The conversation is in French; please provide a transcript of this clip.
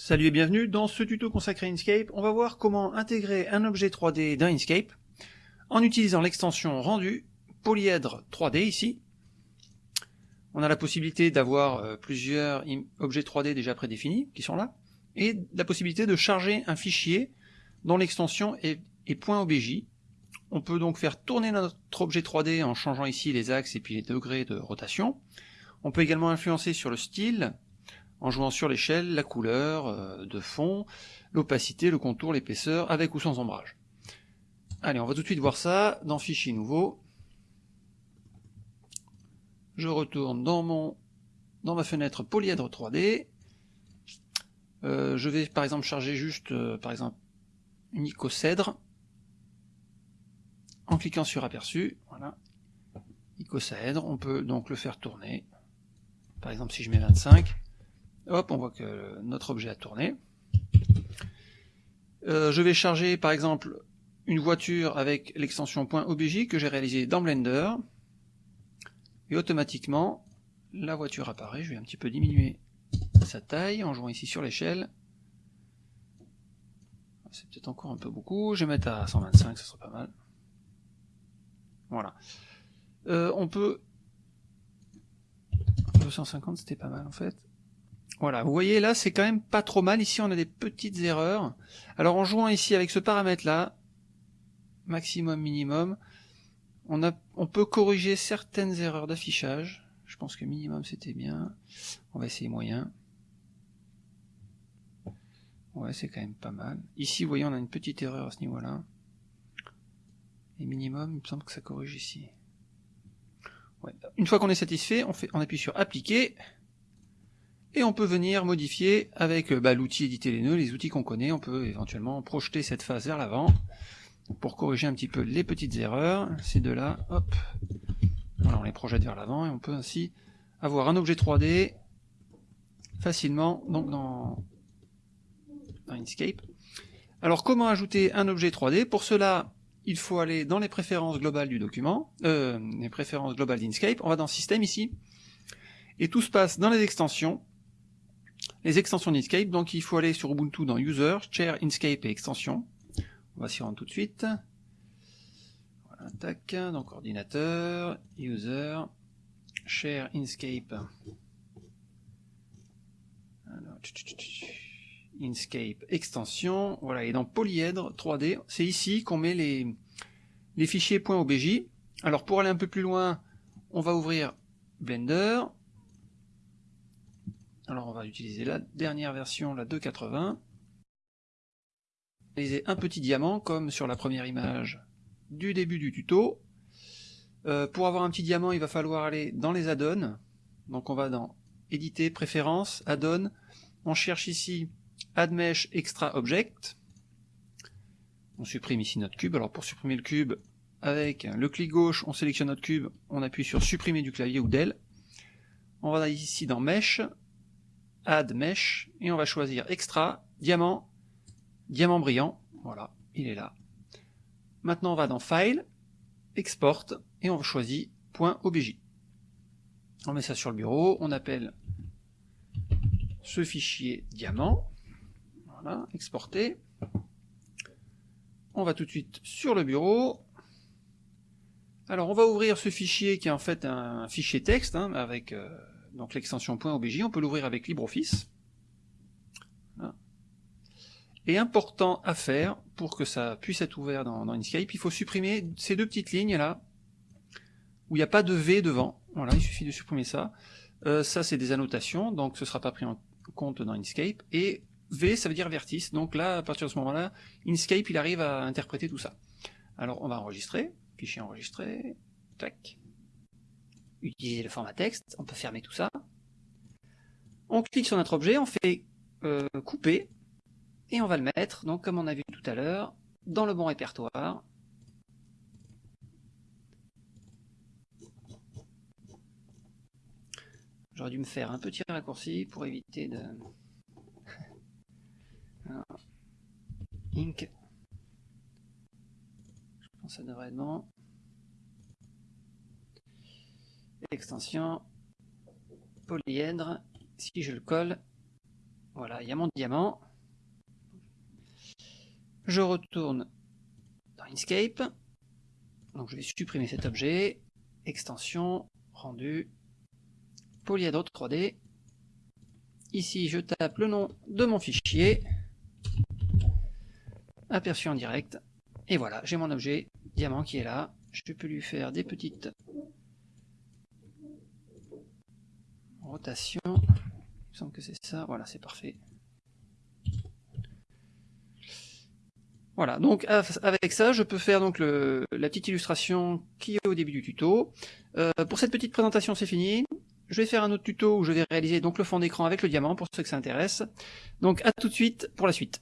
Salut et bienvenue dans ce tuto consacré à Inkscape. On va voir comment intégrer un objet 3D dans Inkscape en utilisant l'extension rendu polyèdre 3D ici. On a la possibilité d'avoir euh, plusieurs objets 3D déjà prédéfinis qui sont là et la possibilité de charger un fichier dont l'extension est, est .obj. On peut donc faire tourner notre objet 3D en changeant ici les axes et puis les degrés de rotation. On peut également influencer sur le style, en jouant sur l'échelle, la couleur euh, de fond, l'opacité, le contour, l'épaisseur, avec ou sans ombrage. Allez, on va tout de suite voir ça dans Fichier nouveau. Je retourne dans mon dans ma fenêtre polyèdre 3D. Euh, je vais par exemple charger juste euh, par exemple une icocèdre en cliquant sur aperçu. Voilà, icocèdre. On peut donc le faire tourner. Par exemple, si je mets 25, Hop, on voit que notre objet a tourné. Euh, je vais charger par exemple une voiture avec l'extension .obj que j'ai réalisée dans Blender. Et automatiquement, la voiture apparaît. Je vais un petit peu diminuer sa taille en jouant ici sur l'échelle. C'est peut-être encore un peu beaucoup. Je vais mettre à 125, ce sera pas mal. Voilà. Euh, on peut... 250, c'était pas mal en fait. Voilà, vous voyez là, c'est quand même pas trop mal. Ici, on a des petites erreurs. Alors, en jouant ici avec ce paramètre-là, maximum, minimum, on peut corriger certaines erreurs d'affichage. Je pense que minimum, c'était bien. On va essayer moyen. Ouais, c'est quand même pas mal. Ici, vous voyez, on a une petite erreur à ce niveau-là. Et minimum, il me semble que ça corrige ici. Une fois qu'on est satisfait, on, fait, on appuie sur appliquer et on peut venir modifier avec euh, bah, l'outil éditer les nœuds, les outils qu'on connaît, on peut éventuellement projeter cette phase vers l'avant pour corriger un petit peu les petites erreurs, ces deux-là, hop, voilà, on les projette vers l'avant et on peut ainsi avoir un objet 3D facilement donc dans, dans Inkscape. Alors comment ajouter un objet 3D Pour cela, il faut aller dans les préférences globales du document, euh, les préférences globales d'Inkscape, on va dans Système ici, et tout se passe dans les extensions, les extensions d'Inkscape, donc il faut aller sur Ubuntu dans User, Share, Inkscape et extensions. On va s'y rendre tout de suite. Voilà, tac, donc ordinateur, User, Share, Inkscape. Inkscape, extension, voilà, et dans polyèdre 3D, c'est ici qu'on met les, les fichiers .obj. Alors pour aller un peu plus loin, on va ouvrir Blender, alors on va utiliser la dernière version, la 2.80. Utiliser un petit diamant comme sur la première image du début du tuto. Euh, pour avoir un petit diamant, il va falloir aller dans les add-ons. Donc on va dans éditer, préférences, add-on. On cherche ici add mesh extra object. On supprime ici notre cube. Alors pour supprimer le cube, avec le clic gauche, on sélectionne notre cube, on appuie sur supprimer du clavier ou d'elle. On va ici dans mesh, Add Mesh, et on va choisir Extra, Diamant, Diamant brillant, voilà, il est là. Maintenant on va dans File, Export, et on choisit .obj. On met ça sur le bureau, on appelle ce fichier diamant, voilà, exporter. On va tout de suite sur le bureau. Alors on va ouvrir ce fichier qui est en fait un fichier texte, hein, avec euh, donc l'extension .obj, on peut l'ouvrir avec LibreOffice. Et important à faire pour que ça puisse être ouvert dans, Inkscape, il faut supprimer ces deux petites lignes là, où il n'y a pas de V devant. Voilà, il suffit de supprimer ça. Euh, ça c'est des annotations, donc ce ne sera pas pris en compte dans Inkscape. Et V ça veut dire vertice, donc là à partir de ce moment-là, Inkscape il arrive à interpréter tout ça. Alors on va enregistrer, fichier enregistré, tac utiliser le format texte, on peut fermer tout ça. On clique sur notre objet, on fait euh, couper, et on va le mettre, donc comme on a vu tout à l'heure, dans le bon répertoire. J'aurais dû me faire un petit raccourci pour éviter de... Ink. Je pense que ça devrait être bon extension polyèdre, si je le colle, Voilà, il y a mon diamant. Je retourne dans Inkscape. Donc je vais supprimer cet objet. Extension, rendu, Polyhedro 3D. Ici, je tape le nom de mon fichier. Aperçu en direct. Et voilà, j'ai mon objet diamant qui est là. Je peux lui faire des petites rotations. Il me semble que c'est ça. Voilà, c'est parfait. Voilà, donc avec ça, je peux faire donc le, la petite illustration qui est au début du tuto. Euh, pour cette petite présentation, c'est fini. Je vais faire un autre tuto où je vais réaliser donc le fond d'écran avec le diamant pour ceux que ça intéresse. Donc à tout de suite pour la suite.